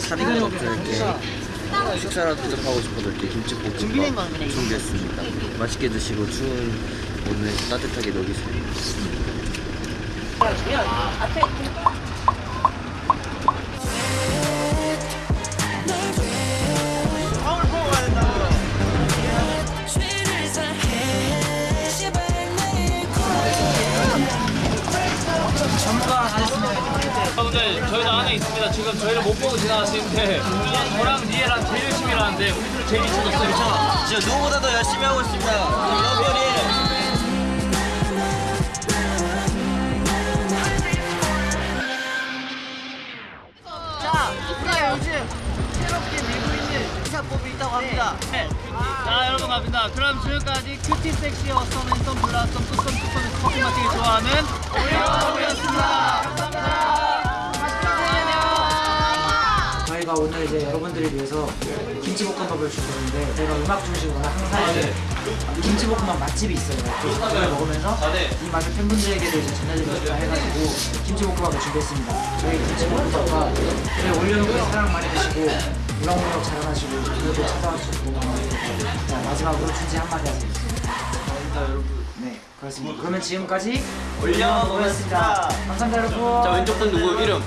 사진 것도 이렇게 식사라도 대접하고 싶어서 이렇게 김치볶음밥 준비했습니다. 맛있게 드시고 추운 오늘 따뜻하게 녹이세요. 여러분들 저희도 안에 있습니다. 지금 저희를 못 보고 지나가시는데 저랑 니에랑 제일 열심히 일하는데 우리 제일 미쳐졌어 괜찮아. 진짜 누구보다도 열심히 하고 있습니다. 있다고 합니다. 네. 자 여러분 갑니다. 그럼 지금까지 큐티 섹시 어썸 앤썸 블라썸 뚜썸 뚜썸에서 커피 마시기 좋아하는. 감사합니다. 저희가 오늘 이제 여러분들을 위해서 김치볶음밥을 준비했는데 저희가 음악 중심으로 항상 이제 김치볶음밥 맛집이 있어요. 그걸 먹으면서 이 맛을 팬분들에게도 이제 전해드리고 싶다 해가지고 김치볶음밥을 준비했습니다. 저희 김치볶음밥과 저희 올려놓고 사랑 많이 드시고 우렁우렁 자라나시고 오늘도 찾아와 주시고 자, 마지막으로 준지 한마디 하세요. 감사합니다 여러분. 네 그렇습니다. 그러면 지금까지 올려놓습니다. 감사합니다 여러분. 자 왼쪽 분 누구 이름?